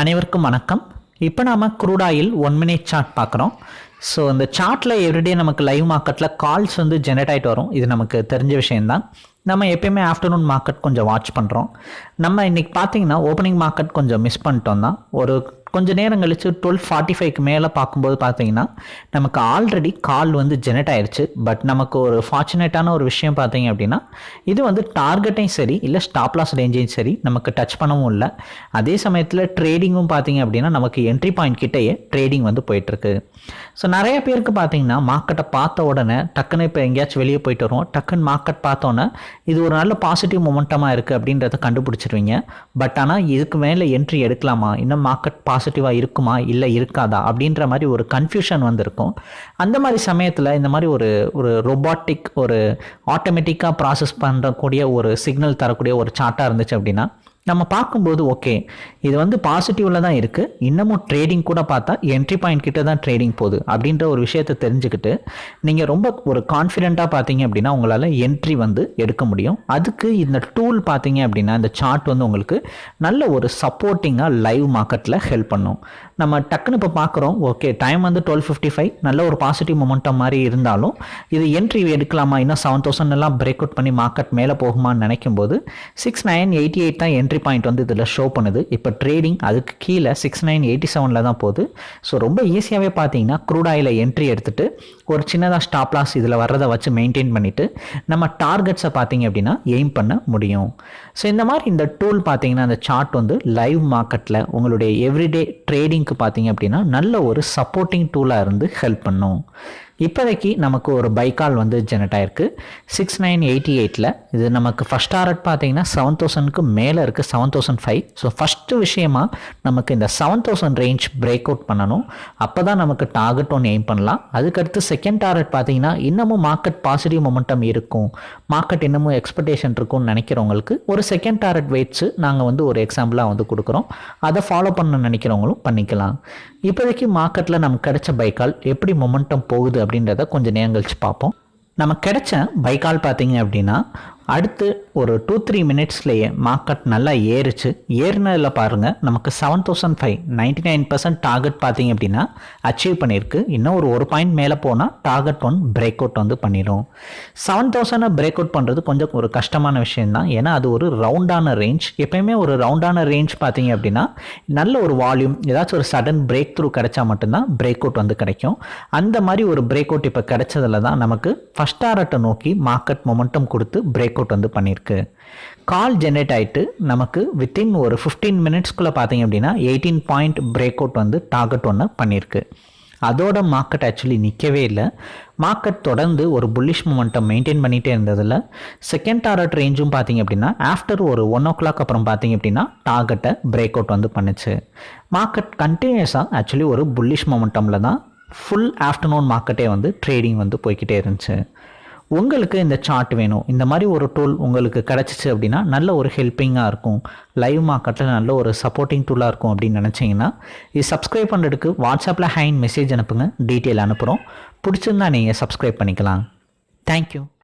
அனைவருக்கும் வணக்கம். இப்போ நாம் crude oil one minute chart பார்க்குறோம். ஸோ இந்த சார்ட்டில் எவ்ரிடே நமக்கு லைவ் மார்க்கெட்டில் கால்ஸ் வந்து ஜெனரேட் ஆகிட்டு வரும். இது நமக்கு தெரிஞ்ச விஷயந்தான் நம்ம எப்பயுமே ஆஃப்டர்நூன் மார்க்கெட் கொஞ்சம் வாட்ச் பண்ணுறோம் நம்ம இன்றைக்கி பார்த்தீங்கன்னா ஓப்பனிங் மார்க்கெட் கொஞ்சம் மிஸ் பண்ணிட்டோம் தான் ஒரு கொஞ்சம் நேரம் கழித்து டுவெல் ஃபார்ட்டி ஃபைவ்க்கு மேலே பார்க்கும்போது பார்த்தீங்கன்னா நமக்கு ஆல்ரெடி கால் வந்து ஜெனரேட் ஆயிடுச்சு பட் நமக்கு ஒரு ஃபார்ச்சுனேட்டான ஒரு விஷயம் பார்த்தீங்க அப்படின்னா இது வந்து டார்கெட்டையும் சரி இல்லை ஸ்டாப் லாஸ் ரேஞ்சையும் சரி நமக்கு டச் பண்ணவும் இல்லை. அதே சமயத்தில் ட்ரேடிங்கும் பார்த்தீங்க அப்படின்னா நமக்கு என்ட்ரி பாயிண்ட் கிட்டேயே ட்ரேடிங் வந்து போயிட்டுருக்கு. ஸோ நிறைய பேருக்கு பார்த்தீங்கன்னா மார்க்கெட்டை பார்த்த உடனே டக்குன்னு இப்போ எங்கேயாச்சும் வெளியே போயிட்டு வருவோம். டக்குன்னு மார்க்கெட் பார்த்தோன்னே இது ஒரு நல்ல பாசிட்டிவ் மொமெண்டமாக இருக்குது அப்படின்றத கண்டுபிடிச்சிருவீங்க. பட் ஆனால் இதுக்கு மேலே என்ட்ரி எடுக்கலாமா? இன்னும் மார்க்கெட் பாஸ் பாசிட்டிவாக இருக்குமா? இல்லை இருக்காதா? அப்படின்ற மாதிரி ஒரு கன்ஃபியூஷன் வந்திருக்கும். அந்த மாதிரி சமயத்தில் இந்த மாதிரி ஒரு ஒரு ரொபாட்டிக் ஒரு ஆட்டோமேட்டிக்காக ப்ராசஸ் பண்ணுறக்கூடிய ஒரு சிக்னல் தரக்கூடிய ஒரு சார்ட்டாக இருந்துச்சு அப்படின்னா நம்ம பார்க்கும்போது ஓகே இது வந்து பாசிட்டிவில் தான் இருக்குது இன்னமும் ட்ரேடிங் கூட பார்த்தா என்ட்ரி பாயிண்ட் கிட்ட தான் ட்ரேடிங் போகுது அப்படின்ற ஒரு விஷயத்தை தெரிஞ்சுக்கிட்டு நீங்கள் ரொம்ப ஒரு கான்ஃபிடெண்ட்டாக பார்த்தீங்க அப்படின்னா உங்களால் என்ட்ரி வந்து எடுக்க முடியும். அதுக்கு இந்த டூல் பார்த்தீங்க அப்படின்னா இந்த சார்ட் வந்து உங்களுக்கு நல்ல ஒரு சப்போர்ட்டிங்காக லைவ் மார்க்கெட்டில் ஹெல்ப் பண்ணும். நம்ம டக்குன்னு இப்போ பார்க்குறோம் ஓகே டைம் வந்து டுவெல் ஃபிஃப்டி ஃபைவ் நல்ல ஒரு பாசிட்டிவ் மொமெண்டம் மாதிரி இருந்தாலும் இது என்ட்ரி எடுக்கலாமா? இன்னும் செவன் தௌசண்ட் எல்லாம் பிரேக் அவுட் பண்ணி மார்க்கெட் மேலே போகுமான்னு நினைக்கும் போது சிக்ஸ் நைன் எயிட்டி எயிட் தான் என்ட்ரி பாயிண்ட் வந்து இதில் ஷோ பண்ணுது. இப்போ ட்ரேடிங் அதுக்கு கீழே சிக்ஸ் நைன் எயிட்டி செவனில் தான் போகுது. ஸோ ரொம்ப ஈஸியாகவே பார்த்தீங்கன்னா க்ரூட் ஆயில் என்ட்ரி எடுத்துகிட்டு ஒரு சின்னதாக ஸ்டாப் லாஸ் இதில் வர்றதை வச்சு மெயின்டைன் பண்ணிவிட்டு நம்ம டார்கெட்ஸை பார்த்தீங்க அப்படின்னா எய்ம் பண்ண முடியும். ஸோ இந்த மாதிரி இந்த டூல் பார்த்தீங்கன்னா அந்த சார்ட் வந்து லைவ் மார்க்கெட்டில் உங்களுடைய எவ்ரிடே ட்ரேடிங்க்கு பார்த்தீங்க அப்படின்னா நல்ல ஒரு சப்போர்ட்டிங் டூலாக இருந்து ஹெல்ப் பண்ணும். இப்போதைக்கு நமக்கு ஒரு பைக்கால் வந்து ஜெனரேட் ஆயிருக்கு. சிக்ஸ் நைன் எயிட்டி எயிட்டில் இது நமக்கு ஃபஸ்ட் டாரட் பார்த்தீங்கன்னா செவன் தௌசண்ட்க்கு மேலே இருக்குது seven thousand five so first விஷயமா நமக்கு இந்த seven thousand range break out பண்ணணும். அப்போ தான் நமக்கு டார்கெட் ஒன்று எய்ம் பண்ணலாம். அதுக்கடுத்து செகண்ட் டாரட் பார்த்தீங்கன்னா இன்னமும் மார்க்கெட் பாசிட்டிவ் மொமெண்டம் இருக்கும். மார்க்கெட் இன்னமும் எக்ஸ்பெக்டேஷன் இருக்கும்னு நினைக்கிறவங்களுக்கு ஒரு செகண்ட் டாரட் வெயிட்ஸு நாங்கள் வந்து ஒரு எக்ஸாம்பிளாக வந்து கொடுக்குறோம். அதை ஃபாலோ பண்ண நினைக்கிறவங்களும் பண்ணிக்கலாம். இப்போதைக்கு மார்க்கெட்டில் நமக்கு கிடைச்ச பைக்கால் எப்படி மொமெண்டம் போகுது அப்படின்றத கொஞ்சம் நேரம் கழிச்சு பார்ப்போம். நம்ம கிடைச்ச பைக்கால் பார்த்தீங்க அப்படின்னா அடுத்து ஒரு டூ த்ரீ மினிட்ஸ்லேயே மார்க்கெட் நல்லா ஏறிச்சு. ஏறினதில் பாருங்கள் நமக்கு seven thousand five ninety nine percent target பார்த்தீங்க அப்படின்னா அச்சீவ் பண்ணியிருக்கு. இன்னும் ஒரு ஒரு பாயிண்ட் மேலே போனால் டார்கெட் ஒன் பிரேக் அவுட் வந்து பண்ணிடும் செவன் தௌசண்டை பிரேக் அவுட் பண்ணுறது கொஞ்சம் ஒரு கஷ்டமான விஷயம் தான் ஏன்னா அது ஒரு ரவுண்டான ரேஞ்ச் எப்பயுமே ஒரு ரவுண்டான ரேஞ்ச் பார்த்தீங்க அப்படின்னா நல்ல ஒரு வால்யூம் ஏதாச்சும் ஒரு சடன் பிரேக் த்ரூ கிடைச்சா மட்டும்தான் பிரேக் அவுட் வந்து கிடைக்கும். அந்த மாதிரி ஒரு பிரேக் அவுட் இப்போ கிடைச்சதில் தான் நமக்கு ஃபஸ்ட் டாரட்டை நோக்கி மார்க்கெட் மொமெண்டம் கொடுத்து பிரேக் அவுட் வந்து பண்ணியிருக்கு. கால் ஜென்ரேட் ஆகிட்டு நமக்கு வித்தின் ஒரு ஃபிஃப்டீன் மினிட்ஸ்க்குள்ளே பார்த்தீங்க அப்படின்னா எயிட்டீன் பாயிண்ட் பிரேக் அவுட் வந்து டார்கெட் ஒன்று பண்ணியிருக்கு. அதோட மார்க்கெட் ஆக்சுவலி நிற்கவே இல்லை. மார்க்கெட் தொடர்ந்து ஒரு புல்லிஷ் மூமெண்ட்டை மெயின்டைன் பண்ணிகிட்டே இருந்ததில் செகண்ட் டார்கெட் ரேஞ்சும் பார்த்தீங்க அப்படின்னா ஆஃப்டர் ஒரு ஒன் ஓ கிளாக் அப்புறம் பார்த்தீங்க அப்படின்னா டார்கெட்டை பிரேக் அவுட் வந்து பண்ணுச்சு. மார்க்கெட் கண்டினியூஸாக ஆக்சுவலி ஒரு புல்லிஷ் மொமெண்டமில் தான் ஃபுல் ஆஃப்டர்நூன் மார்க்கெட்டே வந்து ட்ரேடிங் வந்து போய்கிட்டே இருந்துச்சு. உங்களுக்கு இந்த சார்ட் வேணும். இந்த மாதிரி ஒரு டூல் உங்களுக்கு கிடச்சிச்சு அப்படின்னா நல்ல ஒரு ஹெல்ப்பிங்காக இருக்கும். லைவ் மார்க்கெட்டில் நல்ல ஒரு சப்போர்ட்டிங் டூலாக இருக்கும் அப்படின்னு நினச்சிங்கன்னா இது சப்ஸ்கிரைப் பண்ணுறதுக்கு வாட்ஸ்அப்பில் ஹேண்ட் மெசேஜ் அனுப்புங்க. டீட்டெயில் அனுப்புகிறோம் பிடிச்சிருந்தா நீங்கள் சப்ஸ்கிரைப் பண்ணிக்கலாம். தேங்க்யூ